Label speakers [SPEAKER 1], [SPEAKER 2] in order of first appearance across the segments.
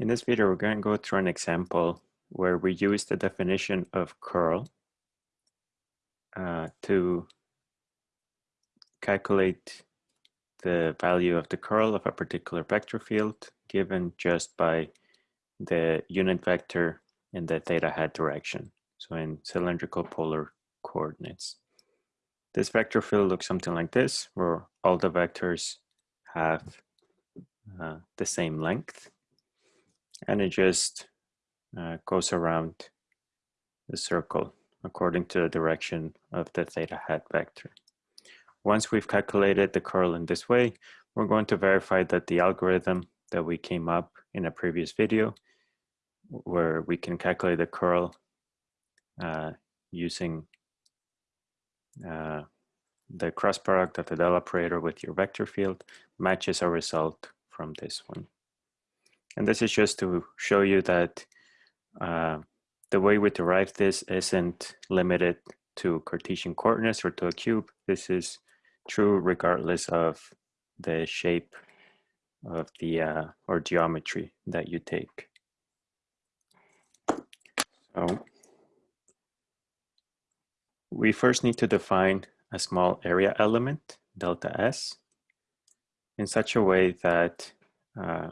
[SPEAKER 1] In this video, we're going to go through an example where we use the definition of curl uh, to calculate the value of the curl of a particular vector field given just by the unit vector in the theta hat direction, so in cylindrical polar coordinates. This vector field looks something like this, where all the vectors have uh, the same length and it just uh, goes around the circle according to the direction of the theta hat vector. Once we've calculated the curl in this way, we're going to verify that the algorithm that we came up in a previous video, where we can calculate the curl uh, using uh, the cross product of the del operator with your vector field, matches our result from this one. And this is just to show you that uh, the way we derive this isn't limited to Cartesian coordinates or to a cube. This is true regardless of the shape of the uh, or geometry that you take. So we first need to define a small area element, delta S, in such a way that uh,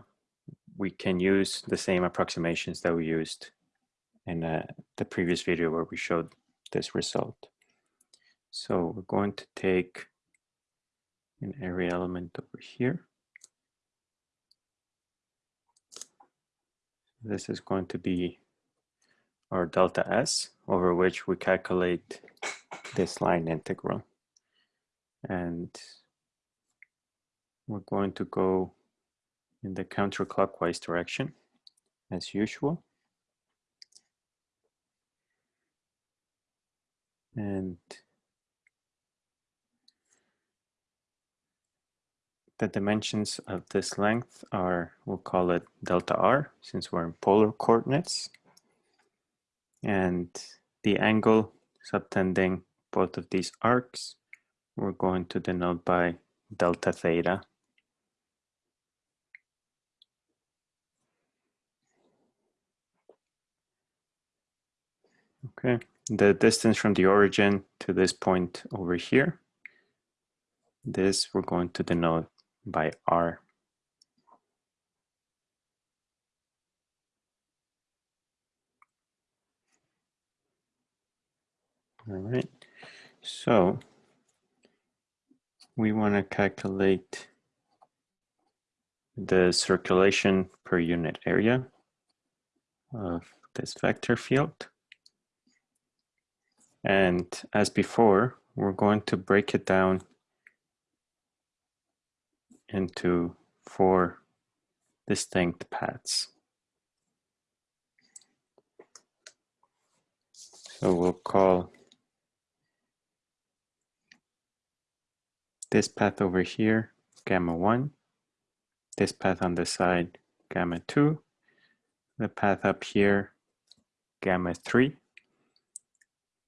[SPEAKER 1] we can use the same approximations that we used in uh, the previous video where we showed this result. So we're going to take an area element over here. This is going to be our delta S over which we calculate this line integral. And we're going to go in the counterclockwise direction as usual. And the dimensions of this length are, we'll call it delta r, since we're in polar coordinates. And the angle subtending both of these arcs, we're going to denote by delta theta Okay, the distance from the origin to this point over here, this we're going to denote by r. All right, so we want to calculate the circulation per unit area of this vector field. And as before, we're going to break it down into four distinct paths. So we'll call this path over here gamma 1, this path on the side gamma 2, the path up here gamma 3,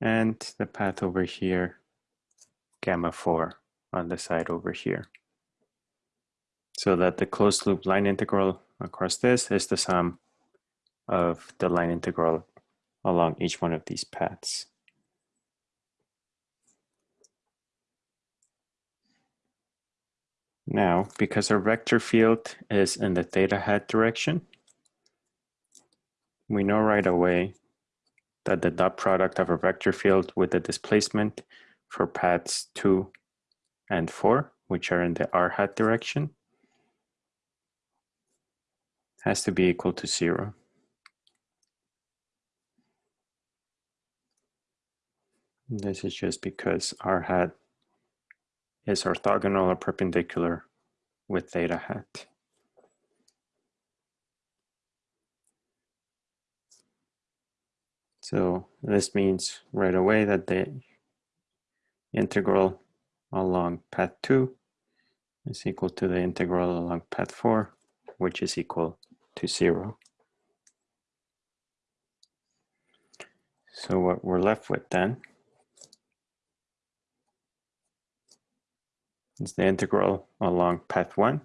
[SPEAKER 1] and the path over here, gamma 4 on the side over here. So that the closed loop line integral across this is the sum of the line integral along each one of these paths. Now, because our vector field is in the theta hat direction, we know right away that the dot product of a vector field with the displacement for paths 2 and 4, which are in the r hat direction, has to be equal to 0. This is just because r hat is orthogonal or perpendicular with theta hat. So this means right away that the integral along path 2 is equal to the integral along path 4, which is equal to 0. So what we're left with then is the integral along path 1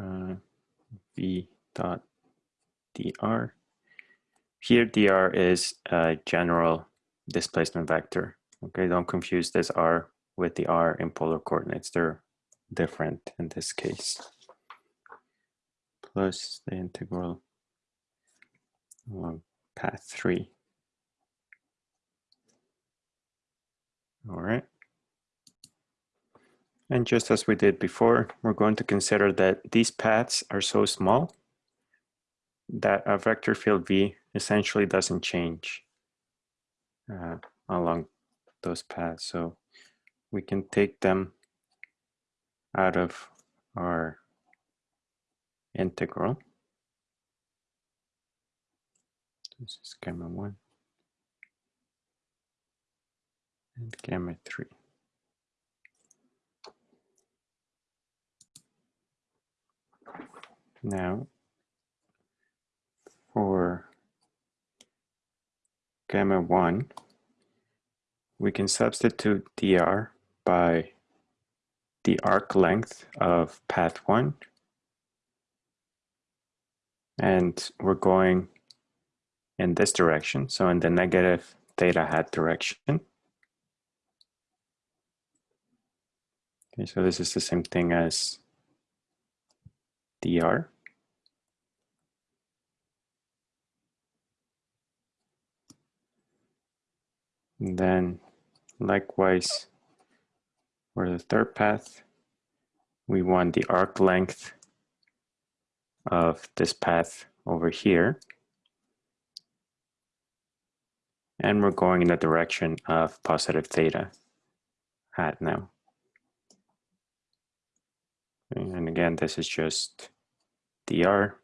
[SPEAKER 1] uh, v dot dr. Here dr is a general displacement vector. Okay, don't confuse this r with the r in polar coordinates. They're different in this case. Plus the integral along path three. All right. And just as we did before, we're going to consider that these paths are so small that a vector field V essentially doesn't change uh, along those paths. So we can take them out of our integral. This is gamma 1 and gamma 3. Now, for gamma 1, we can substitute dr by the arc length of path 1. And we're going in this direction, so in the negative theta hat direction. Okay, so this is the same thing as dr. And then likewise, for the third path, we want the arc length of this path over here. And we're going in the direction of positive theta hat now. And again, this is just dr,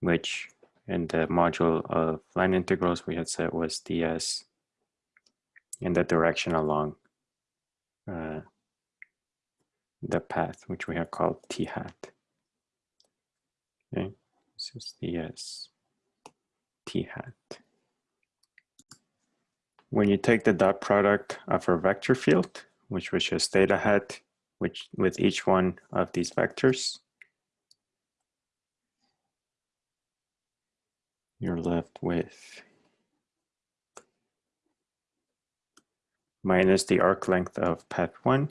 [SPEAKER 1] which in the module of line integrals we had said was ds in the direction along uh, the path, which we have called t hat. Okay, this is the s t hat. When you take the dot product of our vector field, which was just theta hat, which with each one of these vectors, you're left with minus the arc length of path 1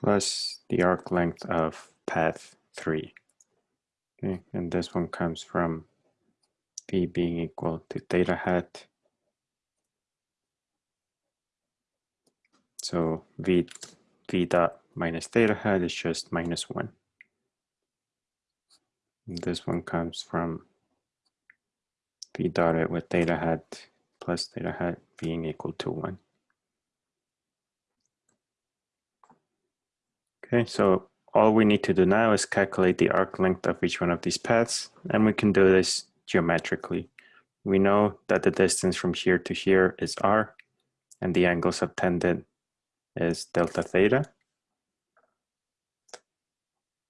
[SPEAKER 1] plus the arc length of path 3. Okay, and this one comes from v being equal to theta hat. So v, v dot minus theta hat is just minus 1. And this one comes from v dotted with theta hat plus theta hat being equal to 1. Okay, so all we need to do now is calculate the arc length of each one of these paths, and we can do this geometrically. We know that the distance from here to here is r, and the angle subtended is delta theta.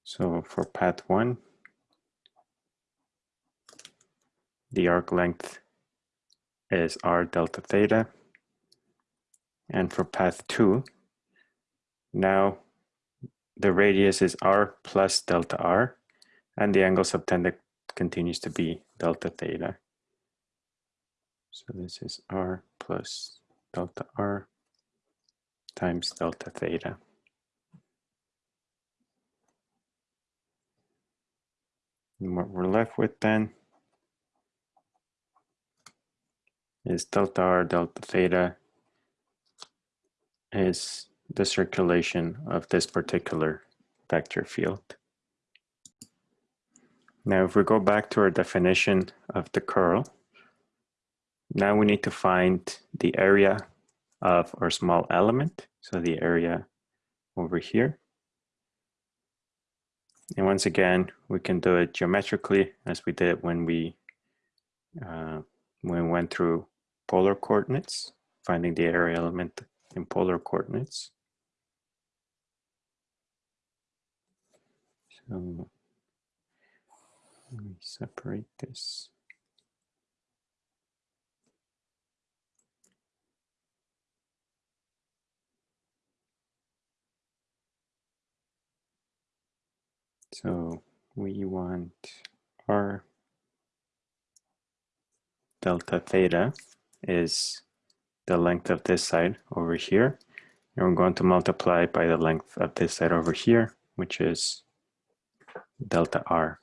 [SPEAKER 1] So for path 1, the arc length is r delta theta. And for path 2, now the radius is r plus delta r, and the angle subtended continues to be delta theta. So this is r plus delta r times delta theta. And what we're left with then is delta r delta theta is the circulation of this particular vector field. Now, if we go back to our definition of the curl, now we need to find the area of our small element. So the area over here. And once again, we can do it geometrically as we did when we uh, we went through polar coordinates, finding the area element in polar coordinates. So let me separate this. So we want our delta theta is the length of this side over here. And we're going to multiply by the length of this side over here, which is delta r.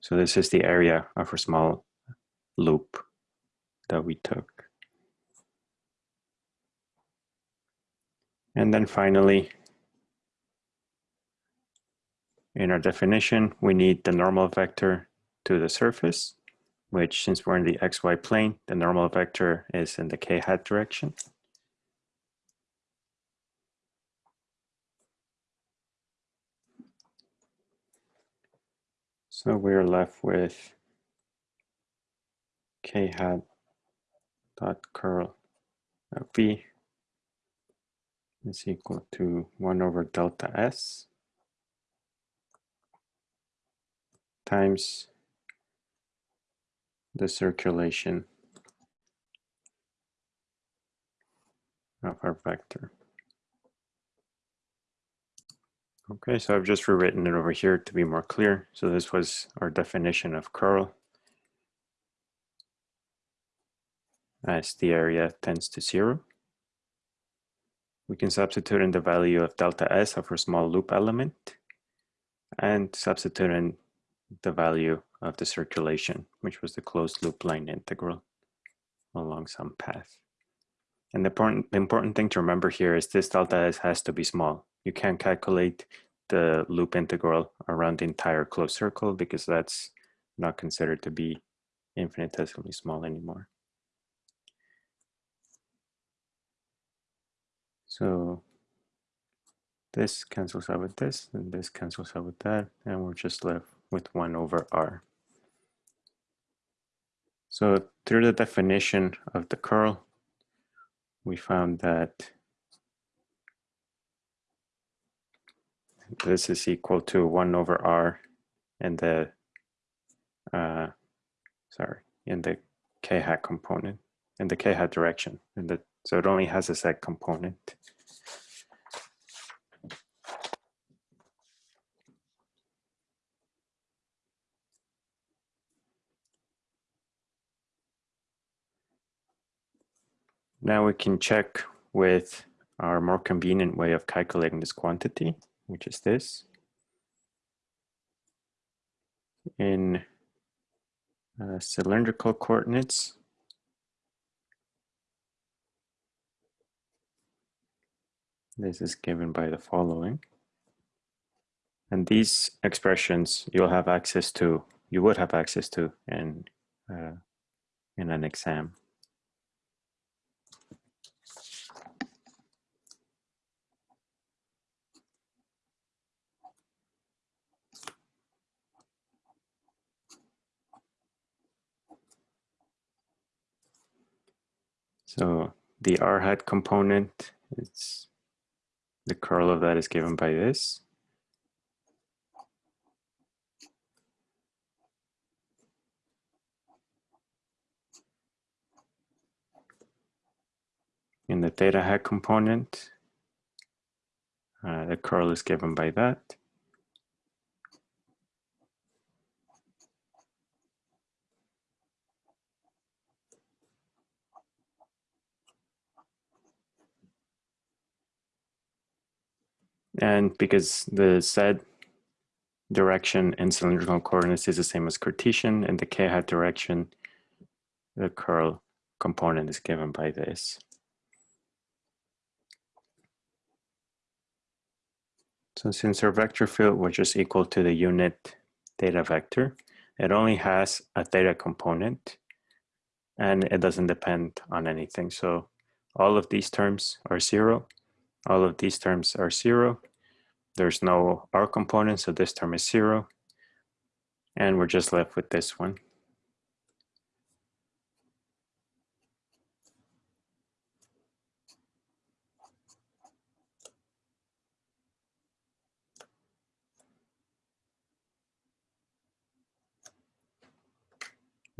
[SPEAKER 1] So this is the area of our small loop that we took. And then finally, in our definition, we need the normal vector to the surface, which since we're in the xy plane, the normal vector is in the k hat direction. So we're left with k hat dot curl v is equal to 1 over delta s times the circulation of our vector. Okay, so I've just rewritten it over here to be more clear. So this was our definition of curl as the area tends to zero. We can substitute in the value of delta S of our small loop element and substitute in the value of the circulation, which was the closed loop line integral along some path. And the important, the important thing to remember here is this delta S has to be small. You can't calculate the loop integral around the entire closed circle because that's not considered to be infinitesimally small anymore. So this cancels out with this, and this cancels out with that, and we're just left with 1 over r. So through the definition of the curl, we found that this is equal to 1 over r in the, uh, sorry, in the k hat component, in the k hat direction, the, so it only has a z component. Now we can check with our more convenient way of calculating this quantity, which is this. In uh, cylindrical coordinates, this is given by the following. And these expressions you'll have access to, you would have access to in, uh, in an exam. So the r hat component, it's the curl of that is given by this. In the theta hat component, uh, the curl is given by that. And because the z direction in cylindrical coordinates is the same as Cartesian, in the k hat direction, the curl component is given by this. So since our vector field was just equal to the unit theta vector, it only has a theta component and it doesn't depend on anything. So all of these terms are zero, all of these terms are zero, there's no R component, so this term is zero. And we're just left with this one.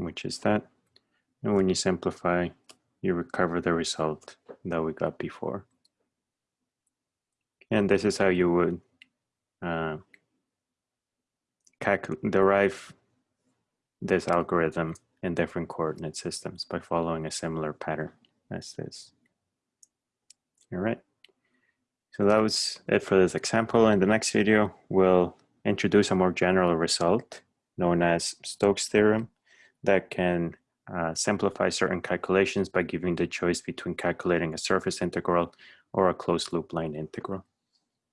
[SPEAKER 1] which is that. And when you simplify, you recover the result that we got before. And this is how you would uh, derive this algorithm in different coordinate systems by following a similar pattern as this. All right. So that was it for this example. In the next video, we'll introduce a more general result known as Stokes theorem that can uh, simplify certain calculations by giving the choice between calculating a surface integral or a closed loop line integral.